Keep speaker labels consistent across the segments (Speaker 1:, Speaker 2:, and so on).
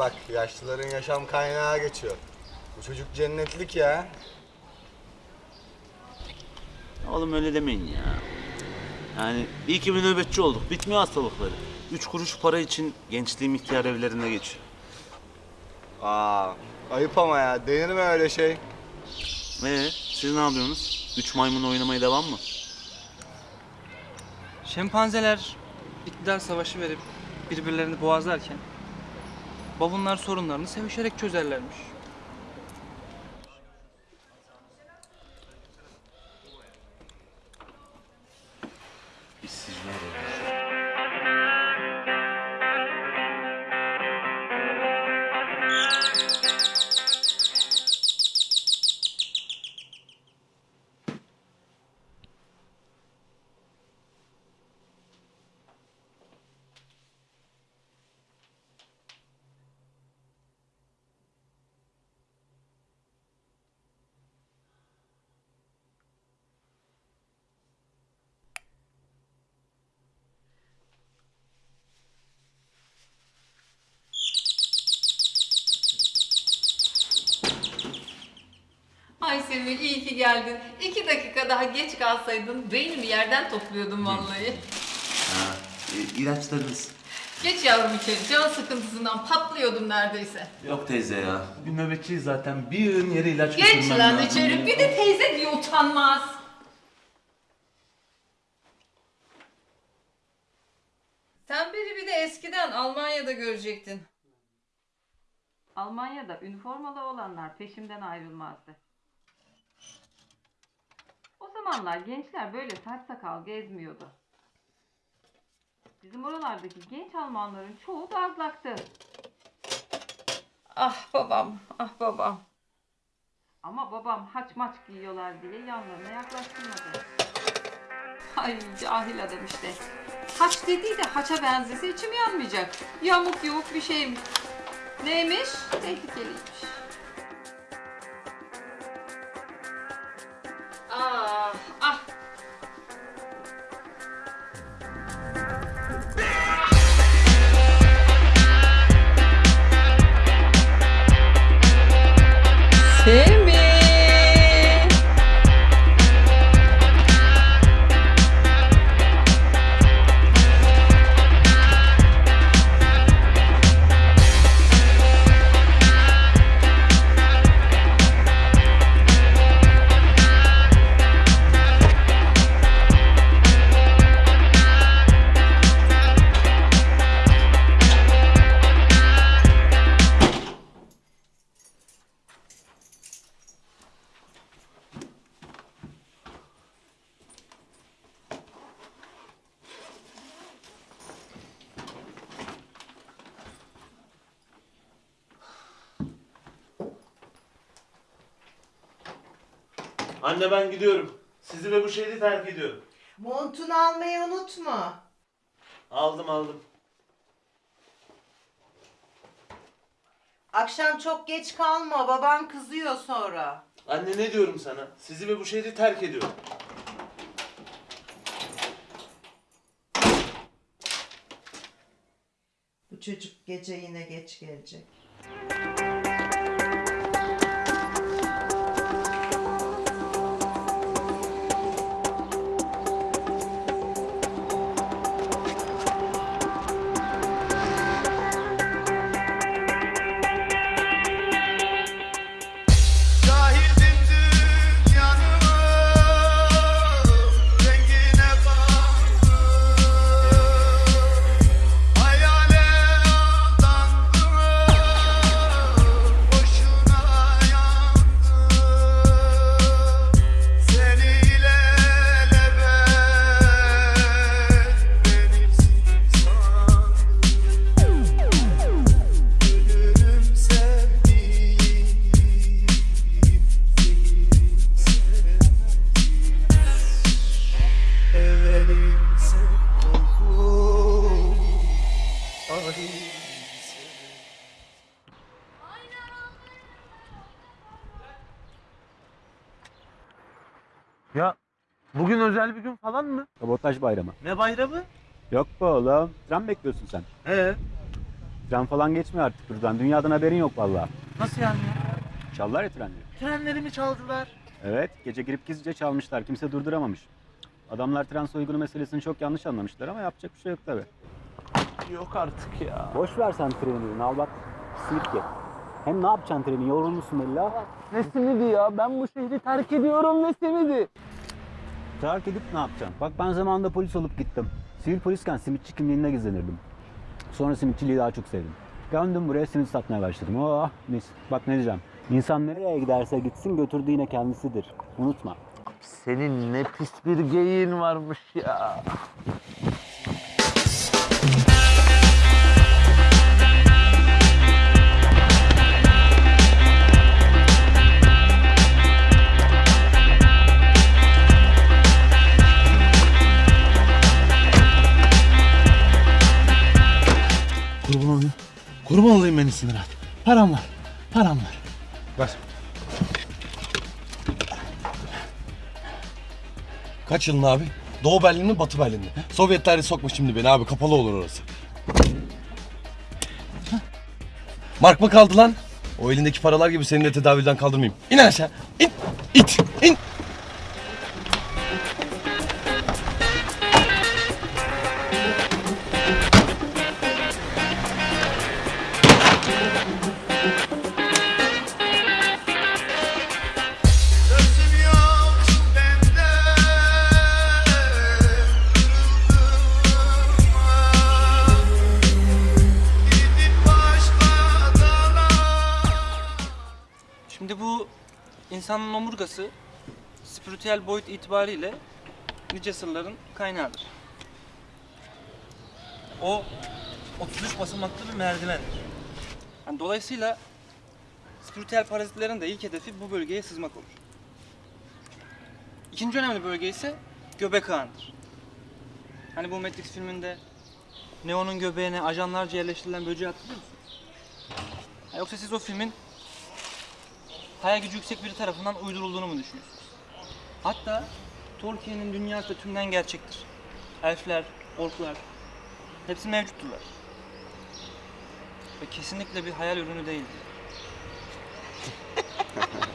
Speaker 1: Bak yaşlıların yaşam kaynağı geçiyor. Bu çocuk cennetlik ya.
Speaker 2: Oğlum öyle demeyin ya. Yani iyi ki bir nöbetçi olduk. Bitmiyor hastalıkları. Üç kuruş para için gençliğim ihtiyar evlerinde geçiyor.
Speaker 1: Aa, ayıp ama ya. Denir mi öyle şey?
Speaker 2: Ee, siz ne yapıyorsunuz? Üç maymun oynamaya devam mı?
Speaker 3: Şempanzeler iktidar savaşı verip birbirlerini boğazlarken babunlar sorunlarını sevişerek çözerlermiş.
Speaker 2: İşsizler
Speaker 4: Semih iyi ki geldin. İki dakika daha geç kalsaydın beynimi yerden topluyordum vallahi.
Speaker 2: Ha, e, ilaçlarınız.
Speaker 4: Geç yavrum içeri. Can sıkıntısından patlıyordum neredeyse.
Speaker 2: Yok teyze ya. Bugün nöbetçiyiz zaten. Bir yığın yere ilaç
Speaker 4: Geç
Speaker 2: götürmem
Speaker 4: lan
Speaker 2: lazım.
Speaker 4: içeri. Bir de teyze diye utanmaz. Sen beni bir de eskiden Almanya'da görecektin. Almanya'da üniformalı olanlar peşimden ayrılmazdı. Zamanlar gençler böyle saç sakal gezmiyordu. Bizim oralardaki genç Almanların çoğu dazlaktı. Ah babam, ah babam. Ama babam haç maç giyiyorlar diye yanlarına yaklaştırmadı. Ay cahil adam işte. Haç dediği de haça benzese içim yanmayacak. Yamuk yumuk bir şeymiş. Neymiş? Tehlikeliymiş.
Speaker 2: Anne ben gidiyorum. Sizi ve bu şehri terk ediyorum.
Speaker 5: Montunu almayı unutma.
Speaker 2: Aldım aldım.
Speaker 5: Akşam çok geç kalma, baban kızıyor sonra.
Speaker 2: Anne ne diyorum sana? Sizi ve bu şehri terk ediyorum.
Speaker 5: Bu çocuk gece yine geç gelecek.
Speaker 2: Özel bir gün falan mı?
Speaker 6: Kabotaj bayramı.
Speaker 2: Ne bayramı?
Speaker 6: Yok be oğlum. Tren bekliyorsun sen.
Speaker 2: He.
Speaker 6: Tren falan geçmiyor artık buradan. Dünyadan haberin yok vallahi.
Speaker 3: Nasıl yani ya?
Speaker 6: Çaldılar ya trenleri.
Speaker 3: Trenlerimi çaldılar.
Speaker 6: Evet, gece girip gizlice çalmışlar. Kimse durduramamış. Adamlar tren soygunu meselesini çok yanlış anlamışlar ama yapacak bir şey yok tabi.
Speaker 2: Yok artık ya.
Speaker 6: Boş ver sen treni, al bak. Simit ye. Hem ne yapacaksın treni? Yorulmuşsun ha.
Speaker 2: Ne simidi ya? Ben bu şehri terk ediyorum ne simidi?
Speaker 6: Terk edip ne yapacaksın? Bak ben zamanında polis olup gittim. Sivil polisken simitçi kimliğinde gizlenirdim. Sonra simitçiliği daha çok sevdim. Döndüm buraya simit satmaya başladım. Oh mis. Bak ne diyeceğim. İnsan nereye giderse gitsin götürdüğü yine kendisidir. Unutma.
Speaker 2: Senin ne pis bir geyiğin varmış ya.
Speaker 7: Kurban olayım beni sinir at. Param var. Param var.
Speaker 8: Ver. Kaç yılın abi? Doğu Berlin mi Batı Berlin mi? Sovyetler sokma şimdi beni abi kapalı olur orası. Mark mı kaldı lan? O elindeki paralar gibi seni de tedavülden kaldırmayayım. İn aşağı. İn. İt. İn.
Speaker 3: İnsanın omurgası spiritüel boyut itibariyle nice sırların kaynağıdır. O 33 basamaklı bir merdivendir. Yani dolayısıyla spiritüel parazitlerin de ilk hedefi bu bölgeye sızmak olur. İkinci önemli bölge ise göbek ağındır. Hani bu Matrix filminde Neo'nun göbeğine ajanlarca yerleştirilen böceği hatırlıyor musun? Ha, Yoksa siz o filmin hayal gücü yüksek biri tarafından uydurulduğunu mu düşünüyorsunuz? Hatta Tolkien'in dünyası da tümden gerçektir. Elfler, orklar hepsi mevcutturlar. Ve kesinlikle bir hayal ürünü değildir.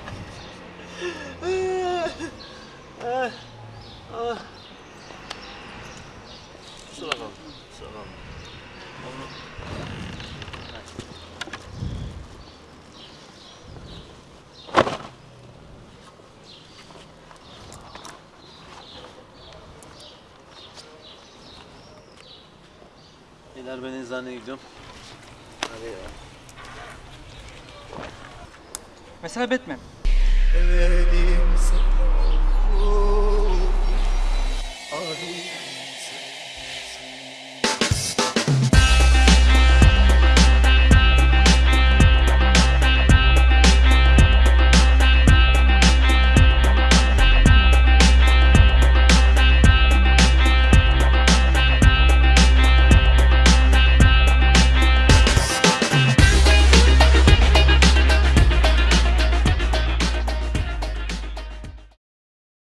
Speaker 2: Beyler ben eczaneye gidiyorum. Hadi ya.
Speaker 3: Mesela Batman.
Speaker 9: Oh, ah